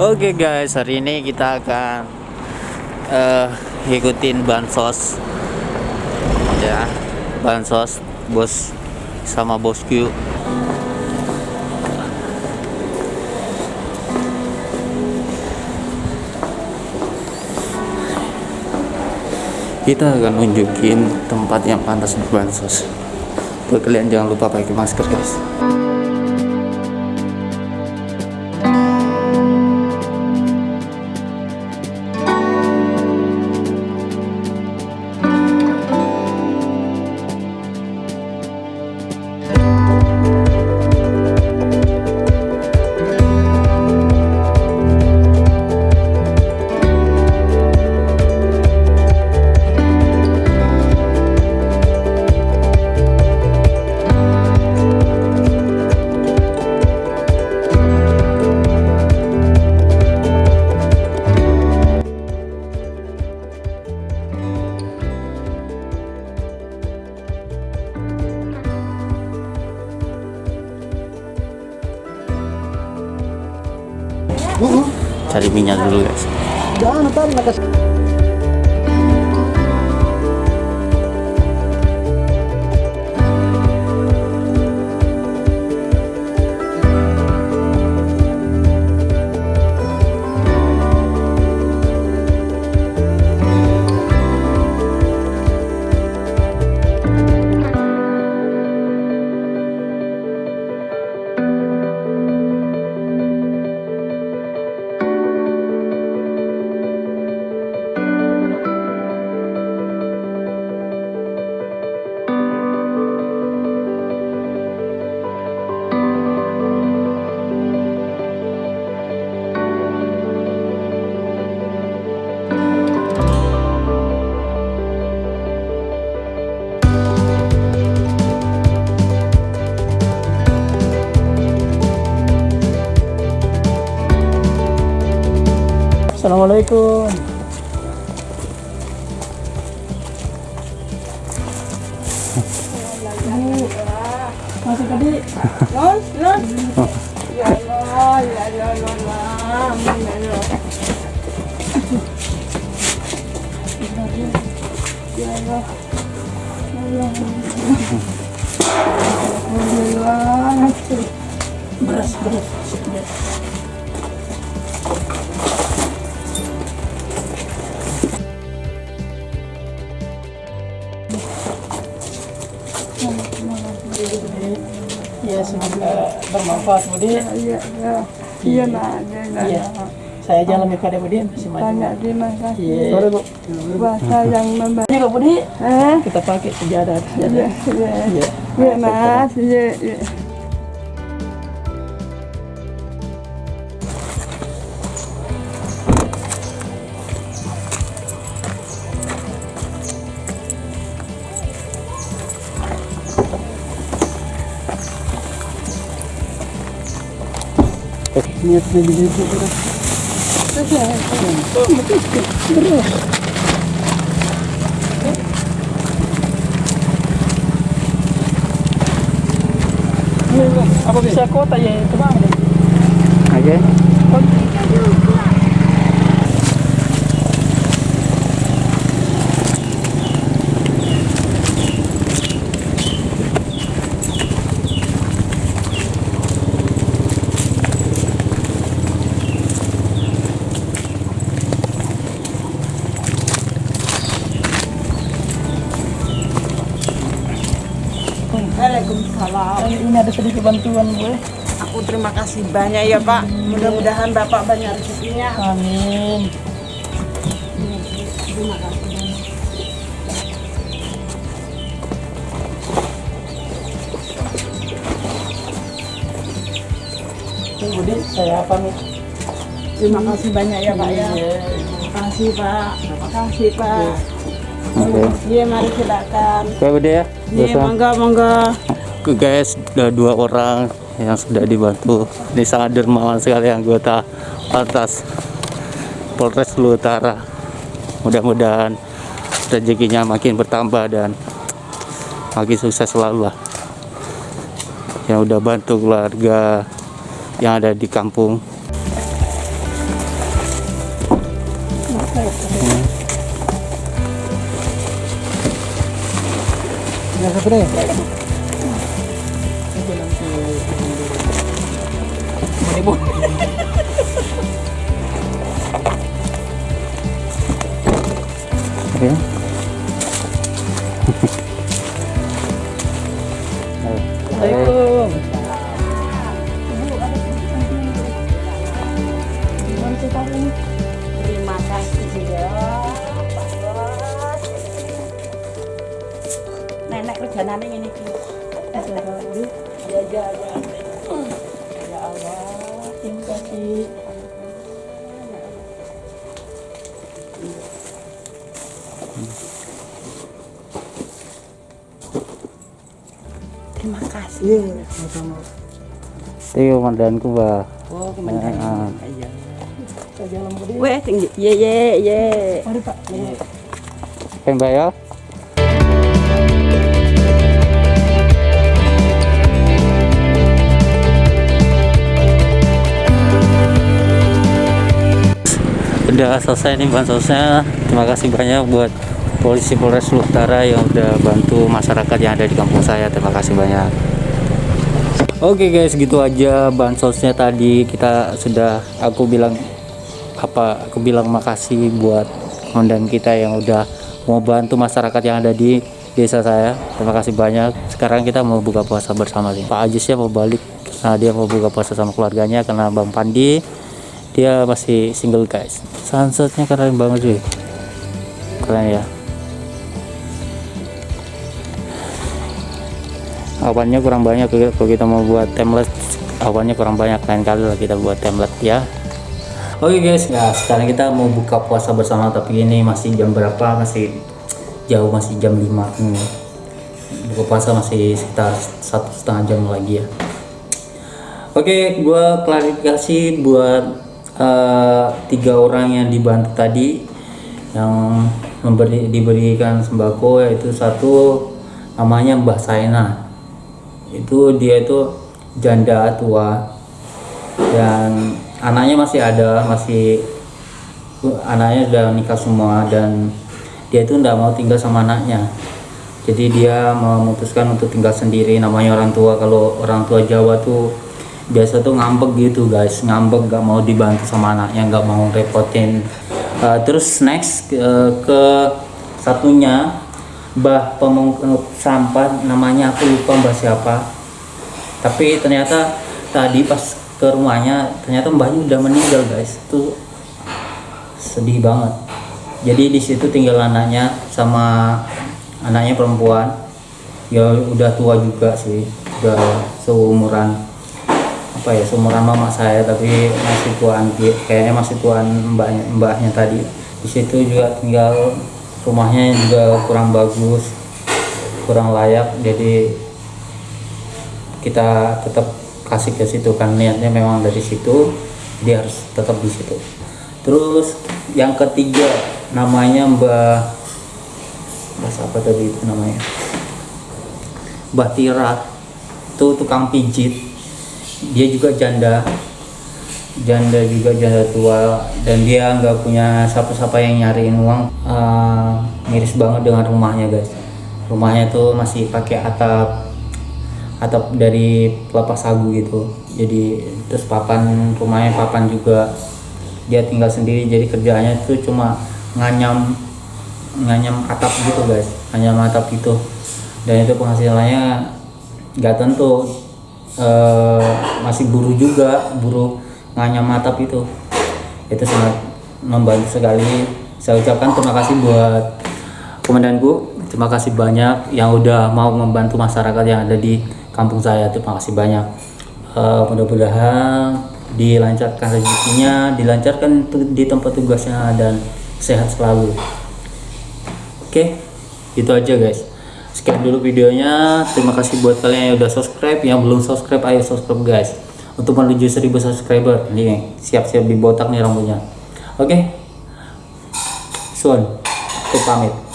Oke guys, hari ini kita akan uh, ngikutin bansos ya, bansos bos sama bosku. Kita akan nunjukin tempat yang pantas untuk bansos. Buat kalian jangan lupa pakai masker guys. Cari minyak dulu guys Assalamualaikum. Masih tadi. Non, non. Ya Allah, ya Allah, ya Allah, ya Allah. Bermanfaat Budi. Ya, ya. Iya, nak. Ya, ya, Iya. ya. Saya jalan kepada Budi masih maju. Banyak terima kasih. Iya. Bahasa yang membantu. Ini kok Budi Eh? kita pakai sejadah. Ya, ya. Iya. Ya, Mas. Ya, ya. Niat lebih lebih beras. Apa bisa kota ya itu bang? Waalaikumsalam. Ini ada sedikit bantuan gue. Aku terima kasih banyak ya Pak. Mudah-mudahan Bapak banyak rezekinya. Amin. Terima kasih. Ini Budi saya pamit. Terima kasih banyak ya Pak ya. Iya. Terima kasih Pak. Terima kasih Pak. Oke Iya mari silakan. oke udah ya Iya mangga mangga. Oke guys, ada dua orang yang sudah dibantu. Ini sangat dermawan sekali anggota Pantas Polres Utara. Mudah-mudahan rezekinya makin bertambah dan makin sukses selalu lah. Yang udah bantu keluarga yang ada di kampung. Yang. Oke. Assalamualaikum. Ini iki. Ya, ya, ya. Ya Allah. Terima kasih. Terima kasih. Iya, sama-sama. Bah. Oh, kemenangan. Ah. Iya. Weh, tinggi. Ye, ye, ye. Mari Pak. Mbak ya. Udah selesai nih bansosnya. Terima kasih banyak buat polisi Polres Utara yang udah bantu masyarakat yang ada di kampung saya. Terima kasih banyak. Oke guys, gitu aja bansosnya tadi kita sudah aku bilang apa aku bilang makasih buat komandan kita yang udah mau bantu masyarakat yang ada di desa saya. Terima kasih banyak. Sekarang kita mau buka puasa bersama sih. Pak Ajisnya mau balik karena dia mau buka puasa sama keluarganya karena Bang Pandi dia masih single guys. Sunsetnya keren banget sih. Keren ya. awannya kurang banyak kalau kita mau buat template awannya kurang banyak lain kali lah kita buat template ya Oke guys, ya sekarang kita mau buka puasa bersama tapi ini masih jam berapa? Masih jauh masih jam 5 hmm. Buka puasa masih sekitar satu setengah jam lagi ya. Oke, gua klarifikasi buat eh, tiga orang yang dibantu tadi yang memberi diberikan sembako yaitu satu namanya Mbah Saina. Itu dia itu janda tua. Dan anaknya masih ada masih anaknya udah nikah semua dan dia itu nggak mau tinggal sama anaknya. Jadi dia memutuskan untuk tinggal sendiri namanya orang tua. Kalau orang tua Jawa tuh biasa tuh ngambek gitu guys. Ngambek gak mau dibantu sama anaknya nggak mau repotin Uh, terus next uh, ke satunya Mbah pemungut sampah namanya aku lupa mbah siapa. Tapi ternyata tadi pas ke rumahnya ternyata mbahnya udah meninggal guys. Itu sedih banget. Jadi di situ tinggal anaknya sama anaknya perempuan. Ya udah tua juga sih udah seumuran apa ya seumuran mama saya tapi masih tuaan kayaknya masih tuaan mbaknya mbahnya tadi. Di situ juga tinggal rumahnya juga kurang bagus kurang layak jadi kita tetap kasih ke situ kan niatnya memang dari situ dia harus tetap di situ. Terus yang ketiga namanya Mbah Mbah siapa tadi itu namanya? Mbah Tira itu tukang pijit dia juga janda janda juga janda tua dan dia nggak punya siapa-siapa yang nyariin uang. Eh, miris banget dengan rumahnya guys. Rumahnya tuh masih pakai atap atap dari kelapa sagu gitu. Jadi terus papan rumahnya papan juga. Dia tinggal sendiri jadi kerjaannya tuh cuma nganyam nganyam atap gitu guys. Nganyam atap gitu. Dan itu penghasilannya nggak tentu eh, masih buruh juga buruh nganyam atap itu. Itu sangat membantu sekali. Saya ucapkan terima kasih buat komandanku. Terima kasih banyak yang udah mau membantu masyarakat yang ada di kampung saya. Terima kasih banyak. Eh, mudah-mudahan dilancarkan rezekinya dilancarkan di tempat tugasnya dan sehat selalu. Oke itu aja guys sekian dulu videonya. Terima kasih buat kalian yang udah subscribe. Yang belum subscribe ayo subscribe guys. Untuk menuju 1000 subscriber nih siap-siap dibotak nih rambutnya. Oke? Sun aku pamit